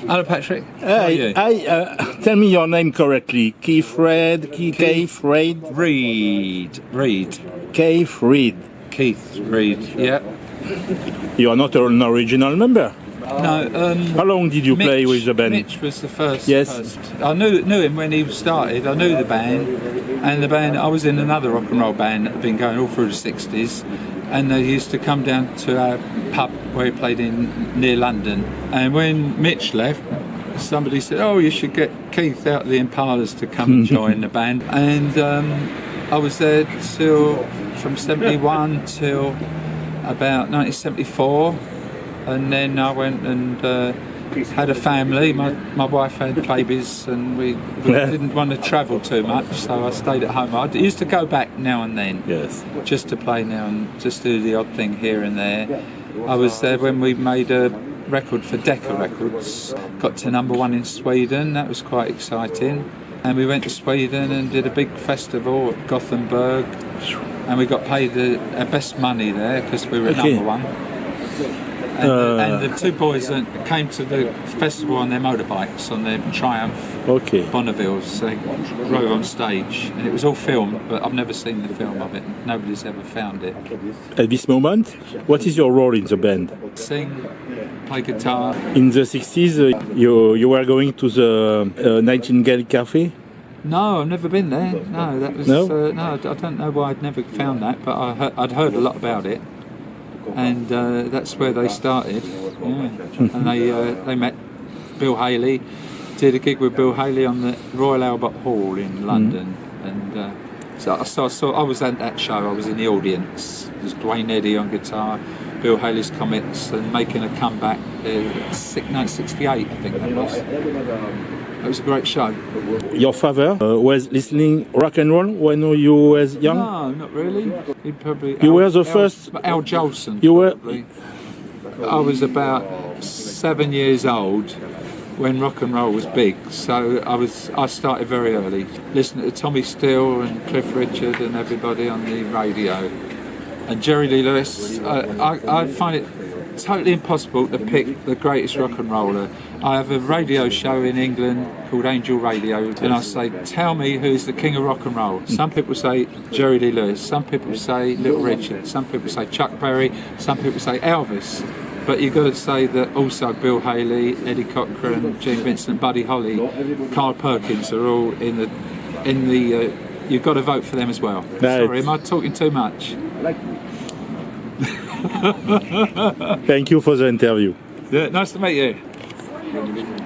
Hello, Patrick. Hey, uh, tell me your name correctly. Keith Reed. Keith, Keith Reid, Reed. Reed. Keith Reed. Keith Reed. Yeah. You are not an original member. No. Um, How long did you play with the band? Mitch was the first. Yes. first. I knew knew him when he started. I knew the band, and the band. I was in another rock and roll band that had been going all through the '60s, and they used to come down to our pub where he played in near London. And when Mitch left, somebody said, "Oh, you should get Keith out of the Impalas to come and join the band." And um, I was there till from '71 till about 1974 and then I went and uh, had a family. My, my wife had babies, and we, we Yeah. didn't want to travel too much, so I stayed at home. I used to go back now and then, Yes. just to play now and just do the odd thing here and there. I was there when we made a record for Decca Records, got to number one in Sweden. That was quite exciting. And we went to Sweden and did a big festival at Gothenburg, and we got paid the, our best money there because we were Okay. number one. And, Uh, the, and the two boys that came to the festival on their motorbikes, on their Triumph Okay. Bonnevilles. They rode on stage, and it was all filmed, but I've never seen the film of it. Nobody's ever found it. At this moment, what is your role in the band? Sing, play guitar. In the 60s, uh, you, you were going to the uh, Nightingale Cafe? No, I've never been there. No, that was No? Uh, no. I don't know why I'd never found that, but I I'd heard a lot about it, and uh, that's where they started. Yeah. and they uh, they met Bill Haley, did a gig with Bill Haley on the Royal Albert Hall in London, and uh, so, so I saw I was at that show. I was in the audience. There's Duane Eddy on guitar, Bill Haley's Comets, and making a comeback. Uh, six, no, 68, I think that was. It was a great show. Your father uh, was listening rock and roll when you was young? No, not really. He probably. You were the Al, first- Al Jolson. You were- probably. I was about seven years old when rock and roll was big, so I was. I started very early, listening to Tommy Steele and Cliff Richard and everybody on the radio, and Jerry Lee Lewis. I, I, I find it totally impossible to pick the greatest rock and roller. I have a radio show in England called Angel Radio, and I say, "Tell me who's the king of rock and roll." Some people say Jerry Lee Lewis. Some people say Little Richard. Some people say Chuck Berry. Some people say Elvis. But you've got to say that also Bill Haley, Eddie Cochran, Gene Vincent, Buddy Holly, Carl Perkins are all in the in the. Uh, you've got to vote for them as well. Right. Sorry, am I talking too much? Thank you for the interview. Yeah, nice to meet you.